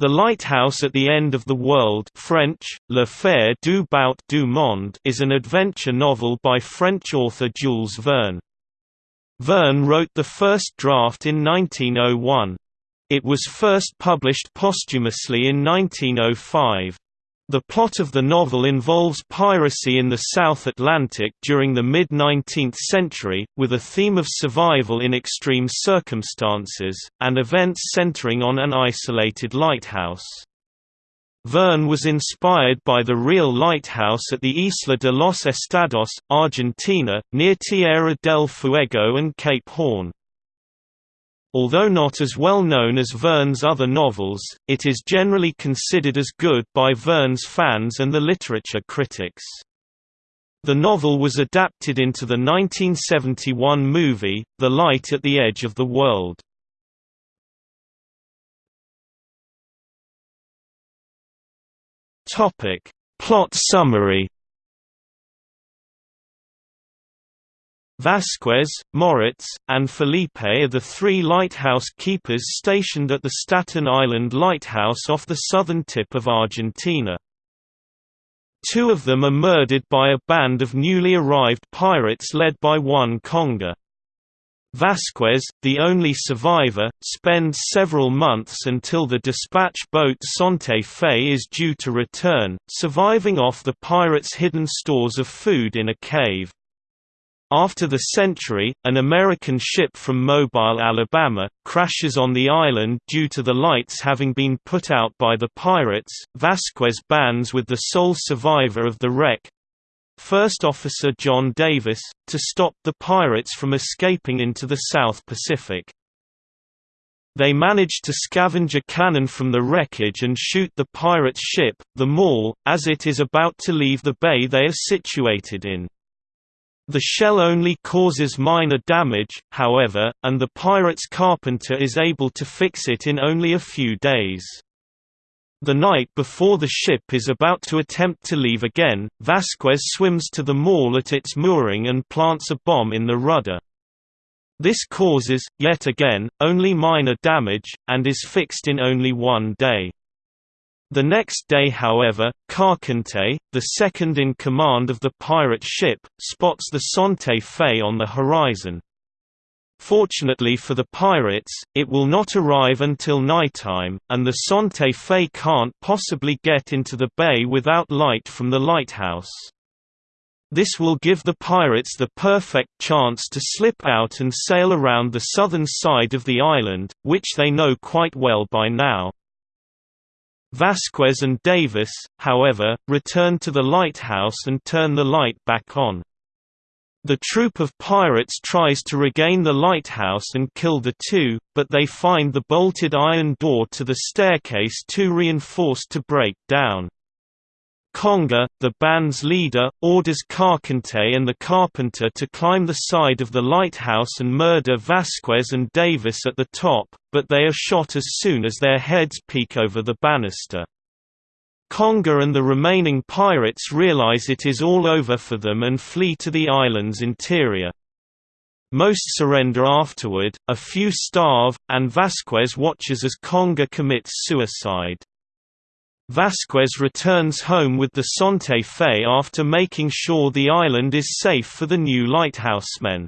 The Lighthouse at the End of the World French, Le Phare du Bout du Monde is an adventure novel by French author Jules Verne. Verne wrote the first draft in 1901. It was first published posthumously in 1905. The plot of the novel involves piracy in the South Atlantic during the mid-19th century, with a theme of survival in extreme circumstances, and events centering on an isolated lighthouse. Verne was inspired by the real lighthouse at the Isla de los Estados, Argentina, near Tierra del Fuego and Cape Horn. Although not as well known as Verne's other novels, it is generally considered as good by Verne's fans and the literature critics. The novel was adapted into the 1971 movie, The Light at the Edge of the World. Plot summary Vasquez, Moritz, and Felipe are the three lighthouse keepers stationed at the Staten Island Lighthouse off the southern tip of Argentina. Two of them are murdered by a band of newly arrived pirates led by one Kongre. Vasquez, the only survivor, spends several months until the dispatch boat Santa Fe is due to return, surviving off the pirates' hidden stores of food in a cave. After the century, an American ship from Mobile, Alabama, crashes on the island due to the lights having been put out by the pirates. Vasquez bands with the sole survivor of the wreck First Officer John Davis, to stop the pirates from escaping into the South Pacific. They manage to scavenge a cannon from the wreckage and shoot the pirate ship, the Maule, as it is about to leave the bay they are situated in. The shell only causes minor damage, however, and the pirate's carpenter is able to fix it in only a few days. The night before the ship is about to attempt to leave again, Vasquez swims to the Maule at its mooring and plants a bomb in the rudder. This causes, yet again, only minor damage, and is fixed in only one day. The next day however, Carcante, the second in command of the pirate ship, spots the Santa Fe on the horizon. Fortunately for the pirates, it will not arrive until nighttime, and the Santa Fe can't possibly get into the bay without light from the lighthouse. This will give the pirates the perfect chance to slip out and sail around the southern side of the island, which they know quite well by now. Vasquez and Davis, however, return to the lighthouse and turn the light back on. The troop of pirates tries to regain the lighthouse and kill the two, but they find the bolted iron door to the staircase too reinforced to break down. Kongre, the band's leader, orders Carcante and the carpenter to climb the side of the lighthouse and murder Vasquez and Davis at the top, but they are shot as soon as their heads peek over the banister. Kongre and the remaining pirates realize it is all over for them and flee to the island's interior. Most surrender afterward, a few starve, and Vasquez watches as Kongre commits suicide. Vasquez returns home with the Santa Fe after making sure the island is safe for the new lighthousemen.